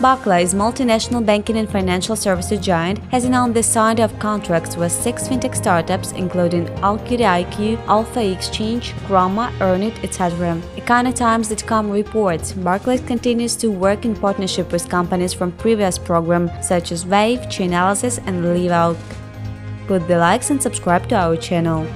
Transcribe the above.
Barclays, multinational banking and financial services giant, has announced the signing of contracts with six fintech startups, including Alkiri IQ, Alpha Exchange, Grama, Earnit, etc. EconoTimes.com reports Barclays continues to work in partnership with companies from previous programs such as Wave, Chainalysis, and LiveOut. Put the likes and subscribe to our channel.